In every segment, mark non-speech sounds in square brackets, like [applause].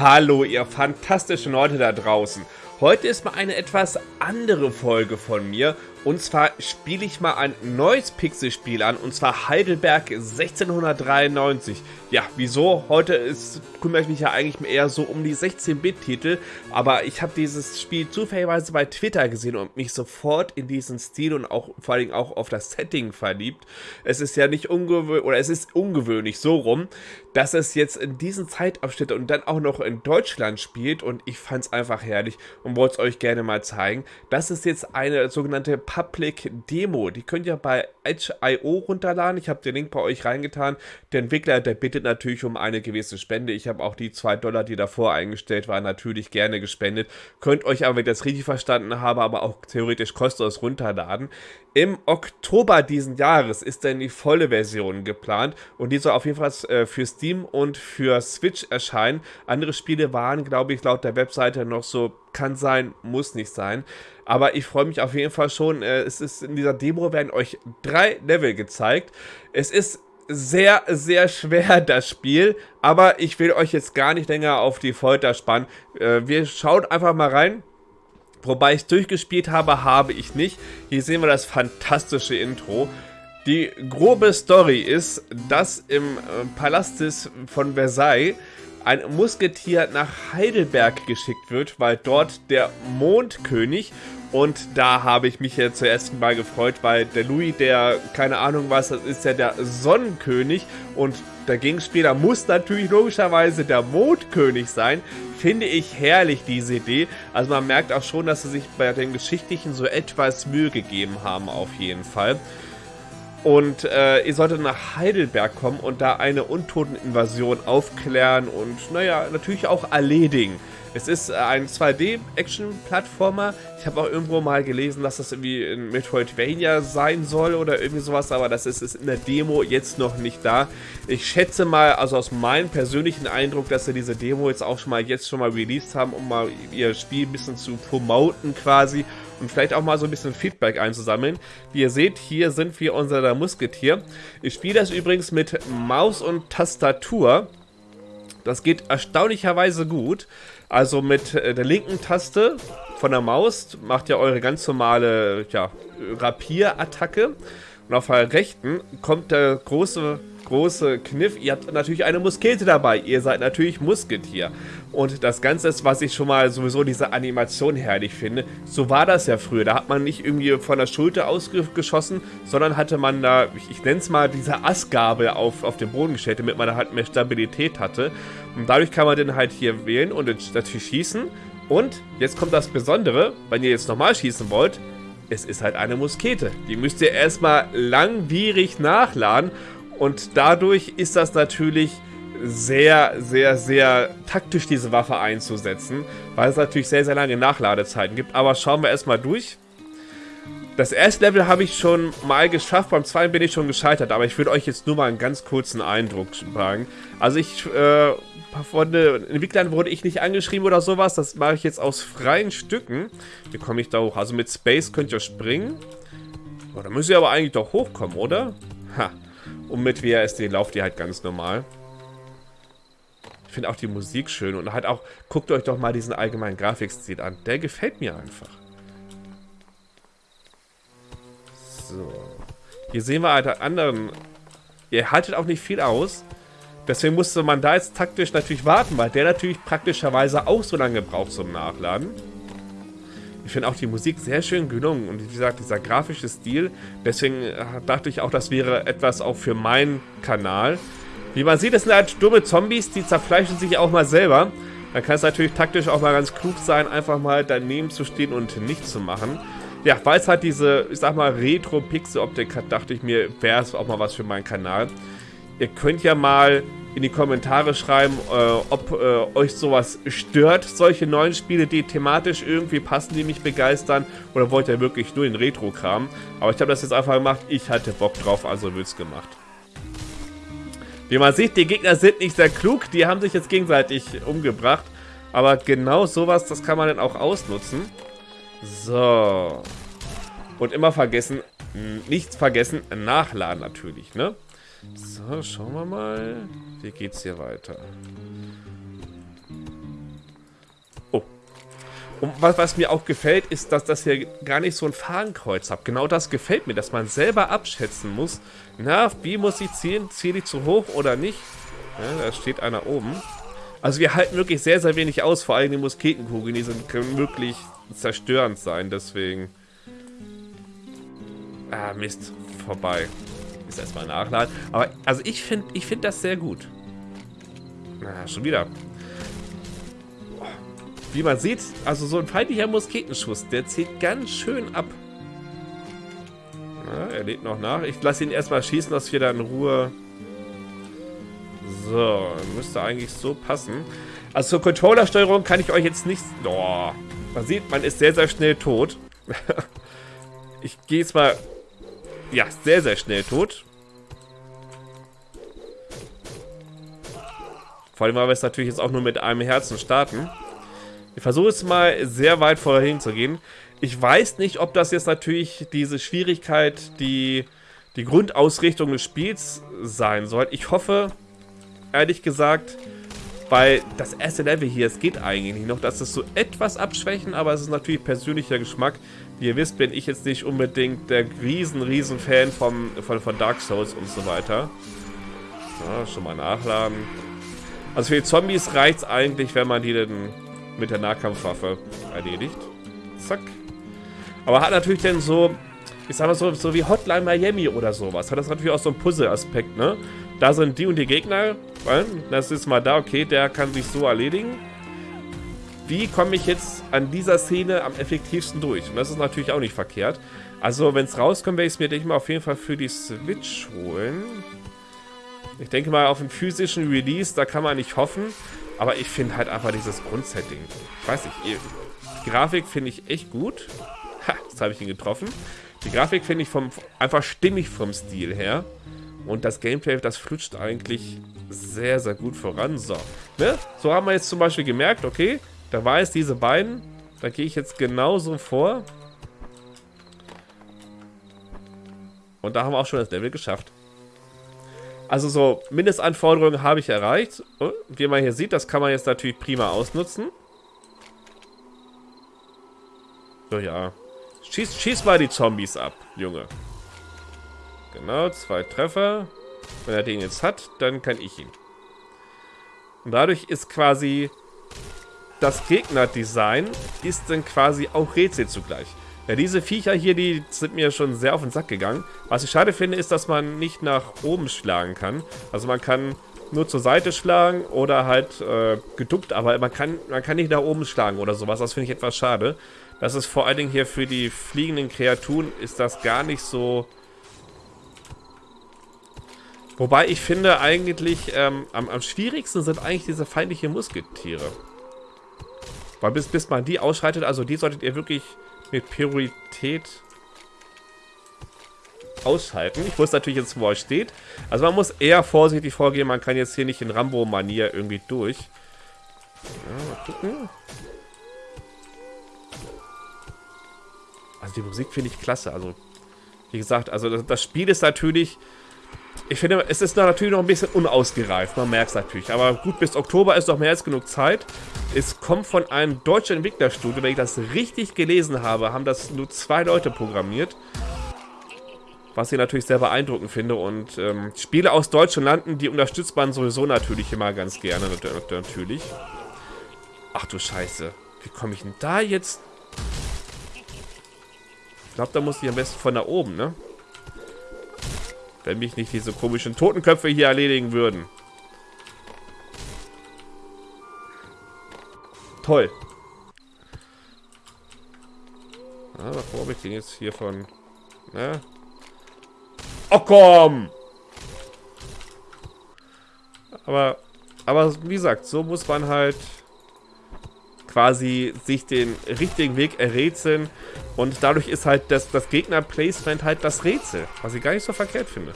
Hallo, ihr fantastischen Leute da draußen. Heute ist mal eine etwas andere Folge von mir und zwar spiele ich mal ein neues Pixelspiel an, und zwar Heidelberg 1693. Ja, wieso? Heute ist, kümmere ich mich ja eigentlich eher so um die 16-Bit-Titel, aber ich habe dieses Spiel zufälligerweise bei Twitter gesehen und mich sofort in diesen Stil und auch vor allem auch auf das Setting verliebt. Es ist ja nicht ungewöhnlich, oder es ist ungewöhnlich so rum, dass es jetzt in diesen Zeitabschnitt und dann auch noch in Deutschland spielt und ich fand es einfach herrlich und wollte es euch gerne mal zeigen. Das ist jetzt eine sogenannte Public Demo. Die könnt ihr bei Edge.io runterladen. Ich habe den Link bei euch reingetan. Der Entwickler, der bittet natürlich um eine gewisse Spende. Ich habe auch die 2 Dollar, die davor eingestellt waren, natürlich gerne gespendet. Könnt euch aber, wenn ich das richtig verstanden habe, aber auch theoretisch kostenlos runterladen. Im Oktober diesen Jahres ist dann die volle Version geplant und die soll auf jeden Fall äh, für Steam und für Switch erscheinen. Andere Spiele waren, glaube ich, laut der Webseite noch so, kann sein, muss nicht sein. Aber ich freue mich auf jeden Fall schon. Äh, es ist in dieser Demo werden euch drei Level gezeigt. Es ist sehr, sehr schwer, [laughs] das Spiel. Aber ich will euch jetzt gar nicht länger auf die Folter spannen. Äh, wir schauen einfach mal rein. Wobei ich durchgespielt habe, habe ich nicht. Hier sehen wir das fantastische Intro. Die grobe Story ist, dass im äh, Palast von Versailles ein Musketier nach Heidelberg geschickt wird, weil dort der Mondkönig und da habe ich mich ja zuerst mal gefreut, weil der Louis, der, keine Ahnung was, das ist ja der Sonnenkönig und der Gegenspieler muss natürlich logischerweise der Mondkönig sein. Finde ich herrlich, diese Idee. Also man merkt auch schon, dass sie sich bei den Geschichtlichen so etwas Mühe gegeben haben, auf jeden Fall. Und äh, ihr solltet nach Heidelberg kommen und da eine Untoteninvasion aufklären und, naja, natürlich auch erledigen. Es ist ein 2D-Action-Plattformer. Ich habe auch irgendwo mal gelesen, dass das irgendwie in Metroidvania sein soll oder irgendwie sowas, aber das ist, ist in der Demo jetzt noch nicht da. Ich schätze mal, also aus meinem persönlichen Eindruck, dass sie diese Demo jetzt auch schon mal jetzt schon mal released haben, um mal ihr Spiel ein bisschen zu promoten quasi und vielleicht auch mal so ein bisschen Feedback einzusammeln. Wie ihr seht, hier sind wir unser Musketier. Ich spiele das übrigens mit Maus und Tastatur. Das geht erstaunlicherweise gut. Also mit äh, der linken Taste von der Maus macht ihr eure ganz normale ja, Rapierattacke. Und auf der rechten kommt der große große Kniff, ihr habt natürlich eine Muskete dabei. Ihr seid natürlich Musketier. Und das Ganze ist, was ich schon mal sowieso diese Animation herrlich finde. So war das ja früher. Da hat man nicht irgendwie von der Schulter ausgeschossen, sondern hatte man da, ich, ich nenne es mal, diese Assgabel auf, auf den Boden gestellt, damit man da halt mehr Stabilität hatte. Und dadurch kann man den halt hier wählen und natürlich schießen. Und jetzt kommt das Besondere, wenn ihr jetzt nochmal schießen wollt, es ist halt eine Muskete. Die müsst ihr erstmal langwierig nachladen und dadurch ist das natürlich sehr, sehr, sehr taktisch, diese Waffe einzusetzen, weil es natürlich sehr, sehr lange Nachladezeiten gibt. Aber schauen wir erstmal durch. Das erste Level habe ich schon mal geschafft, beim zweiten bin ich schon gescheitert, aber ich würde euch jetzt nur mal einen ganz kurzen Eindruck sagen. Also ich, äh, von den Entwicklern wurde ich nicht angeschrieben oder sowas, das mache ich jetzt aus freien Stücken. Wie komme ich da hoch? Also mit Space könnt ihr springen. Oh, da müsst ihr aber eigentlich doch hochkommen, oder? Ha. Und mit WASD lauft ihr halt ganz normal. Ich finde auch die Musik schön und halt auch, guckt euch doch mal diesen allgemeinen Grafikstil an. Der gefällt mir einfach. So. Hier sehen wir halt anderen. Ihr haltet auch nicht viel aus. Deswegen musste man da jetzt taktisch natürlich warten, weil der natürlich praktischerweise auch so lange braucht zum Nachladen. Ich finde auch die Musik sehr schön gelungen und wie gesagt, dieser grafische Stil. Deswegen äh, dachte ich auch, das wäre etwas auch für meinen Kanal. Wie man sieht, das sind halt dumme Zombies, die zerfleischen sich auch mal selber. Dann kann es natürlich taktisch auch mal ganz klug sein, einfach mal daneben zu stehen und nichts zu machen. Ja, weil es halt diese, ich sag mal, Retro-Pixel-Optik hat, dachte ich mir, wäre es auch mal was für meinen Kanal. Ihr könnt ja mal in die Kommentare schreiben, äh, ob äh, euch sowas stört, solche neuen Spiele, die thematisch irgendwie passen, die mich begeistern, oder wollt ihr wirklich nur den Retro-Kram? Aber ich habe das jetzt einfach gemacht, ich hatte Bock drauf, also wird's gemacht. Wie man sieht, die Gegner sind nicht sehr klug, die haben sich jetzt gegenseitig umgebracht. Aber genau sowas, das kann man dann auch ausnutzen. So. Und immer vergessen, nichts vergessen, nachladen natürlich, ne? So, schauen wir mal. Wie geht's hier weiter? Und was, was, mir auch gefällt, ist, dass das hier gar nicht so ein Fahnenkreuz hat. Genau das gefällt mir, dass man selber abschätzen muss. Na, wie muss ich zielen? Ziele ich zu hoch oder nicht? Ja, da steht einer oben. Also wir halten wirklich sehr, sehr wenig aus. Vor allem die Musketenkugeln, die sind, können wirklich zerstörend sein. Deswegen... Ah, Mist. Vorbei. Ist erstmal nachladen. Aber, also ich finde ich find das sehr gut. Na, schon wieder. Wie man sieht, also so ein feindlicher Musketenschuss, der zieht ganz schön ab. Na, er lädt noch nach. Ich lasse ihn erstmal schießen, dass wir da in Ruhe... So, müsste eigentlich so passen. Also zur Controllersteuerung kann ich euch jetzt nicht... Oh, man sieht, man ist sehr, sehr schnell tot. [laughs] ich gehe jetzt mal... Ja, sehr, sehr schnell tot. Vor allem, weil wir es natürlich jetzt auch nur mit einem Herzen starten. Ich versuche es mal sehr weit vorhin zu gehen. Ich weiß nicht, ob das jetzt natürlich diese Schwierigkeit, die, die Grundausrichtung des Spiels sein soll. Ich hoffe, ehrlich gesagt, weil das erste Level hier, es geht eigentlich noch, dass es so etwas abschwächen, aber es ist natürlich persönlicher Geschmack. Wie ihr wisst, bin ich jetzt nicht unbedingt der riesen, riesen Fan vom, von, von Dark Souls und so weiter. So, schon mal nachladen. Also für die Zombies reicht es eigentlich, wenn man die dann mit der Nahkampfwaffe erledigt. Zack. Aber hat natürlich dann so, ich sag mal so, so wie Hotline Miami oder sowas, hat das natürlich auch so einen Puzzle-Aspekt, ne? Da sind die und die Gegner, das ist mal da, okay, der kann sich so erledigen. Wie komme ich jetzt an dieser Szene am effektivsten durch? Und das ist natürlich auch nicht verkehrt. Also, wenn es rauskommt, werde ich es mir, denke ich mal, auf jeden Fall für die Switch holen. Ich denke mal, auf einen physischen Release, da kann man nicht hoffen. Aber ich finde halt einfach dieses Grundsetting. Ich weiß nicht, die Grafik finde ich echt gut. Ha, jetzt habe ich ihn getroffen. Die Grafik finde ich vom, einfach stimmig vom Stil her. Und das Gameplay, das flutscht eigentlich sehr, sehr gut voran. So, ne? so haben wir jetzt zum Beispiel gemerkt, okay, da war es diese beiden. Da gehe ich jetzt genauso vor. Und da haben wir auch schon das Level geschafft. Also so Mindestanforderungen habe ich erreicht. Und wie man hier sieht, das kann man jetzt natürlich prima ausnutzen. So, ja. Schieß, schieß mal die Zombies ab, Junge. Genau, zwei Treffer. Wenn er den jetzt hat, dann kann ich ihn. Und dadurch ist quasi das Gegnerdesign ist dann quasi auch Rätsel zugleich. Ja, diese Viecher hier, die sind mir schon sehr auf den Sack gegangen. Was ich schade finde, ist, dass man nicht nach oben schlagen kann. Also man kann nur zur Seite schlagen oder halt äh, geduckt, aber man kann, man kann nicht nach oben schlagen oder sowas. Das finde ich etwas schade. Das ist vor allen Dingen hier für die fliegenden Kreaturen ist das gar nicht so... Wobei ich finde eigentlich, ähm, am, am schwierigsten sind eigentlich diese feindlichen Musketiere. Weil bis, bis man die ausschreitet, also die solltet ihr wirklich mit Priorität aushalten. Ich wusste natürlich jetzt, wo er steht. Also man muss eher vorsichtig vorgehen. Man kann jetzt hier nicht in Rambo-Manier irgendwie durch. Ja, mal gucken. Also die Musik finde ich klasse. Also, wie gesagt, also das, das Spiel ist natürlich ich finde, es ist natürlich noch ein bisschen unausgereift, man merkt es natürlich. Aber gut, bis Oktober ist noch mehr als genug Zeit. Es kommt von einem deutschen Entwicklerstudio, wenn ich das richtig gelesen habe, haben das nur zwei Leute programmiert. Was ich natürlich sehr beeindruckend finde. Und ähm, Spiele aus deutschen Landen, die unterstützt man sowieso natürlich immer ganz gerne, natürlich. Ach du Scheiße. Wie komme ich denn da jetzt? Ich glaube, da muss ich am besten von da oben, ne? Wenn mich nicht diese komischen Totenköpfe hier erledigen würden. Toll. Ah, bevor habe ich den jetzt hier von... Ne? Oh, komm! Aber, aber wie gesagt, so muss man halt quasi sich den richtigen Weg errätseln. Und dadurch ist halt das, das Gegner-Placement halt das Rätsel, was ich gar nicht so verkehrt finde.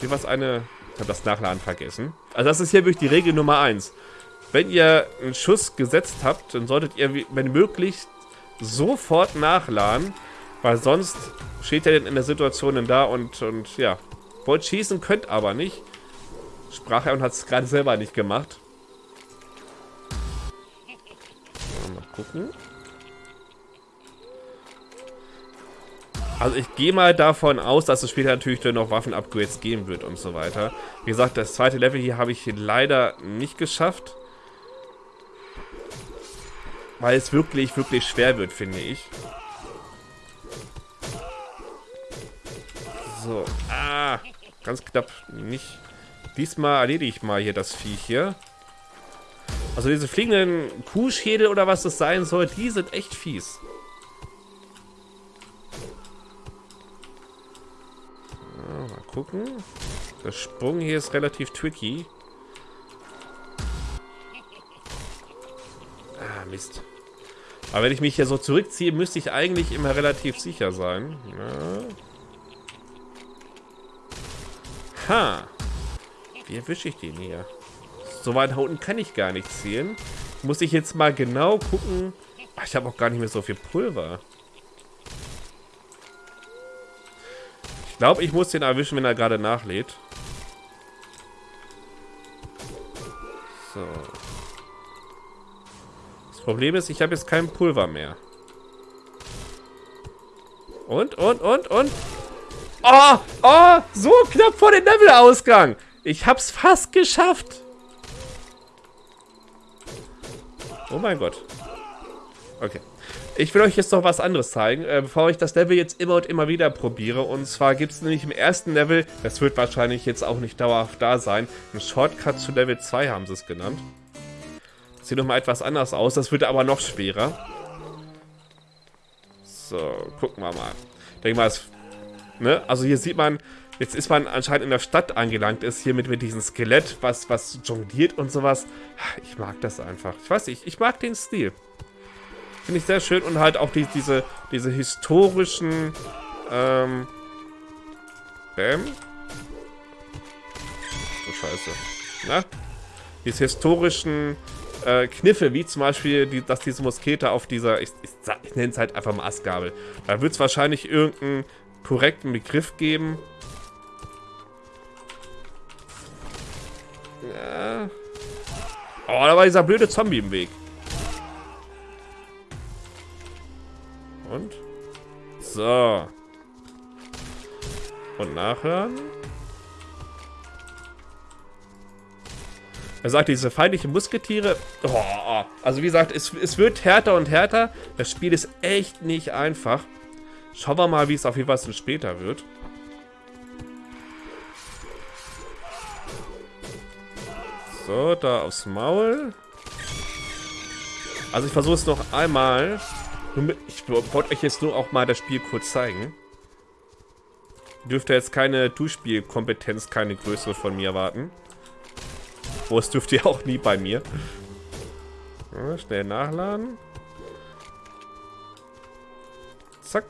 Hier was eine... Ich habe das Nachladen vergessen. Also das ist hier wirklich die Regel Nummer 1. Wenn ihr einen Schuss gesetzt habt, dann solltet ihr, wenn möglich, sofort nachladen, weil sonst steht ihr denn in der Situation dann da und, und ja, wollt schießen, könnt aber nicht. Sprach er und hat es gerade selber nicht gemacht. Gucken. Also ich gehe mal davon aus, dass es später natürlich dann noch Waffen-Upgrades geben wird und so weiter. Wie gesagt, das zweite Level hier habe ich leider nicht geschafft. Weil es wirklich, wirklich schwer wird, finde ich. So, ah, ganz knapp nicht. Diesmal erledige ich mal hier das Viech hier. Also diese fliegenden Kuhschädel oder was das sein soll, die sind echt fies. mal gucken. Der Sprung hier ist relativ tricky. Ah, Mist. Aber wenn ich mich hier so zurückziehe, müsste ich eigentlich immer relativ sicher sein. Ja. Ha. Wie erwische ich den hier? So weit unten kann ich gar nicht zielen. Muss ich jetzt mal genau gucken. Ach, ich habe auch gar nicht mehr so viel Pulver. Ich glaube, ich muss den erwischen, wenn er gerade nachlädt. So. Das Problem ist, ich habe jetzt kein Pulver mehr. Und, und, und, und. Oh, oh, so knapp vor dem Levelausgang. Ich hab's fast geschafft. Oh mein Gott. Okay. Ich will euch jetzt noch was anderes zeigen, äh, bevor ich das Level jetzt immer und immer wieder probiere. Und zwar gibt es nämlich im ersten Level, das wird wahrscheinlich jetzt auch nicht dauerhaft da sein, ein Shortcut zu Level 2 haben sie es genannt. Das sieht nochmal etwas anders aus, das wird aber noch schwerer. So, gucken wir mal. Ich denke mal, es, ne? also hier sieht man, Jetzt ist man anscheinend in der Stadt angelangt ist, hier mit, mit diesem Skelett, was, was jongliert und sowas. Ich mag das einfach. Ich weiß nicht, ich mag den Stil. Finde ich sehr schön und halt auch die, diese, diese historischen, ähm, Bäm. So scheiße. Na? Diese historischen äh, Kniffe, wie zum Beispiel, die, dass diese Muskete auf dieser, ich, ich, ich nenne es halt einfach mal Astgabel. Da wird es wahrscheinlich irgendeinen korrekten Begriff geben. Ja. Oh, da war dieser blöde Zombie im Weg. Und? So. Und nachhören. Er sagt, diese feindlichen Musketiere... Oh, also wie gesagt, es, es wird härter und härter. Das Spiel ist echt nicht einfach. Schauen wir mal, wie es auf jeden Fall später wird. So, da aufs Maul. Also ich versuche es noch einmal. Ich wollte euch jetzt nur auch mal das Spiel kurz zeigen. Dürfte jetzt keine Duschspielkompetenz, keine größere von mir erwarten. Wo es dürft ihr auch nie bei mir. Ja, schnell nachladen. Zack.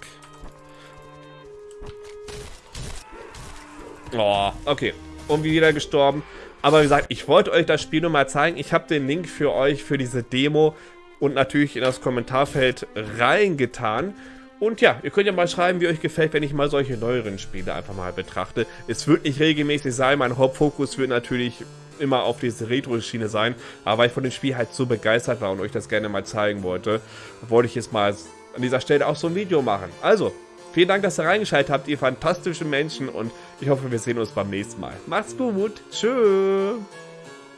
Oh, okay. Und wieder gestorben. Aber wie gesagt, ich wollte euch das Spiel nur mal zeigen. Ich habe den Link für euch für diese Demo und natürlich in das Kommentarfeld reingetan. Und ja, ihr könnt ja mal schreiben, wie euch gefällt, wenn ich mal solche neueren Spiele einfach mal betrachte. Es wird nicht regelmäßig sein, mein Hauptfokus wird natürlich immer auf diese Retro-Schiene sein. Aber weil ich von dem Spiel halt so begeistert war und euch das gerne mal zeigen wollte, wollte ich jetzt mal an dieser Stelle auch so ein Video machen. Also, Vielen Dank, dass ihr reingeschaltet habt, ihr fantastischen Menschen. Und ich hoffe, wir sehen uns beim nächsten Mal. Macht's gut. Tschüss.